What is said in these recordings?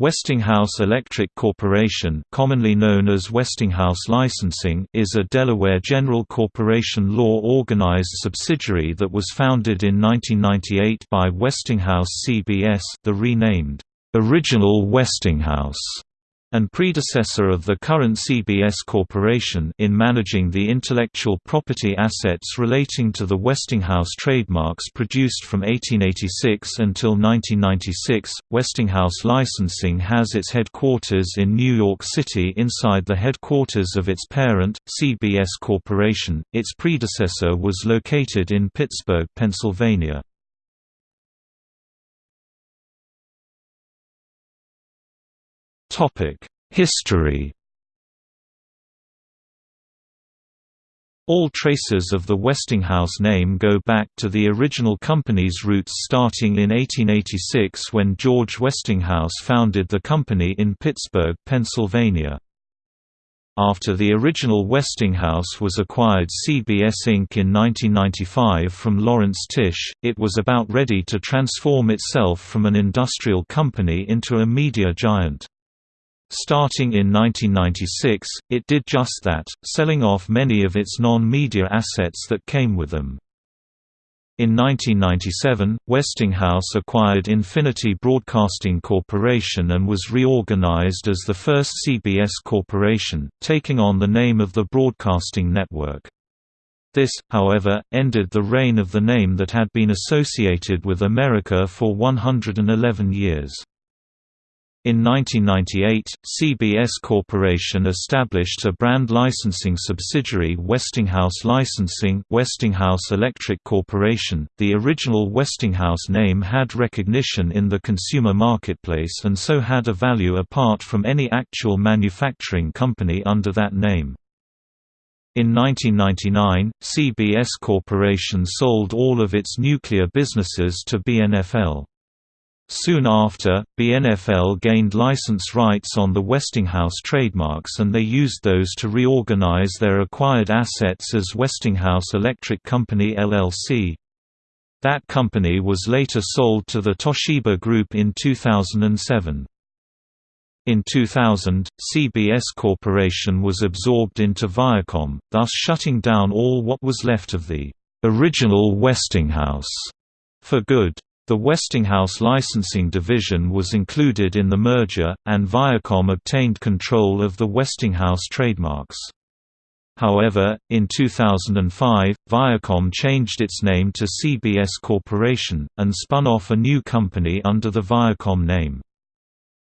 Westinghouse Electric Corporation commonly known as Westinghouse Licensing is a Delaware general corporation law-organized subsidiary that was founded in 1998 by Westinghouse CBS the renamed, "'Original Westinghouse' and predecessor of the current CBS Corporation in managing the intellectual property assets relating to the Westinghouse trademarks produced from 1886 until 1996. Westinghouse Licensing has its headquarters in New York City inside the headquarters of its parent, CBS Corporation. Its predecessor was located in Pittsburgh, Pennsylvania. History All traces of the Westinghouse name go back to the original company's roots starting in 1886 when George Westinghouse founded the company in Pittsburgh, Pennsylvania. After the original Westinghouse was acquired CBS Inc. in 1995 from Lawrence Tisch, it was about ready to transform itself from an industrial company into a media giant. Starting in 1996, it did just that, selling off many of its non-media assets that came with them. In 1997, Westinghouse acquired Infinity Broadcasting Corporation and was reorganized as the first CBS Corporation, taking on the name of the broadcasting network. This, however, ended the reign of the name that had been associated with America for 111 years. In 1998, CBS Corporation established a brand licensing subsidiary Westinghouse Licensing Westinghouse Electric Corporation. The original Westinghouse name had recognition in the consumer marketplace and so had a value apart from any actual manufacturing company under that name. In 1999, CBS Corporation sold all of its nuclear businesses to BNFL. Soon after, BNFL gained license rights on the Westinghouse trademarks and they used those to reorganize their acquired assets as Westinghouse Electric Company LLC. That company was later sold to the Toshiba Group in 2007. In 2000, CBS Corporation was absorbed into Viacom, thus shutting down all what was left of the original Westinghouse for good. The Westinghouse licensing division was included in the merger, and Viacom obtained control of the Westinghouse trademarks. However, in 2005, Viacom changed its name to CBS Corporation, and spun off a new company under the Viacom name.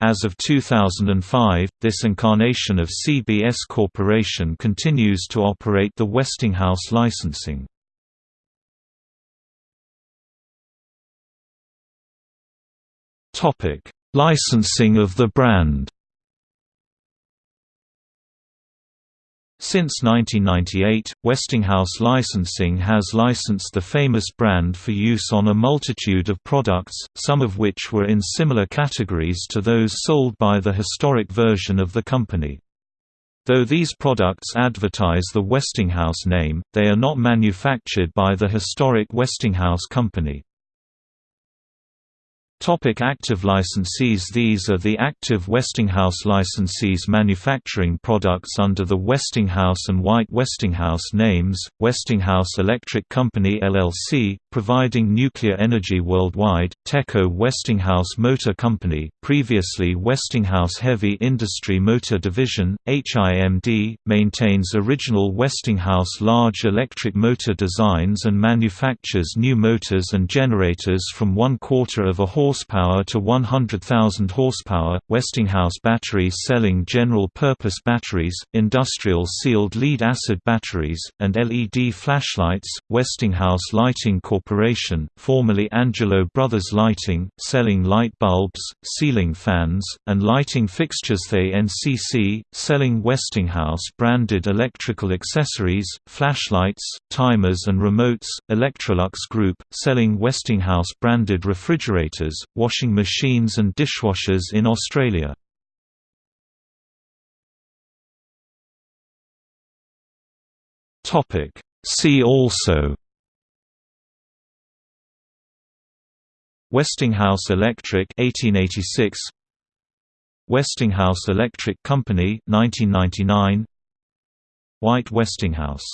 As of 2005, this incarnation of CBS Corporation continues to operate the Westinghouse licensing. Topic: Licensing of the brand. Since 1998, Westinghouse Licensing has licensed the famous brand for use on a multitude of products, some of which were in similar categories to those sold by the historic version of the company. Though these products advertise the Westinghouse name, they are not manufactured by the historic Westinghouse company. Topic active licensees These are the active Westinghouse licensees manufacturing products under the Westinghouse and White Westinghouse names, Westinghouse Electric Company LLC, providing nuclear energy worldwide, TECO Westinghouse Motor Company, previously Westinghouse Heavy Industry Motor Division, HIMD, maintains original Westinghouse large electric motor designs and manufactures new motors and generators from one quarter of a horsepower to 100,000 horsepower, Westinghouse batteries selling general-purpose batteries, industrial sealed lead-acid batteries, and LED flashlights, Westinghouse Lighting Corporation, formerly Angelo Brothers Lighting, selling light bulbs, ceiling fans, and lighting fixtures. They NCC, selling Westinghouse-branded electrical accessories, flashlights, timers and remotes, Electrolux Group, selling Westinghouse-branded refrigerators, washing machines and dishwashers in Australia. See also Westinghouse Electric 1886 Westinghouse Electric Company 1999 White Westinghouse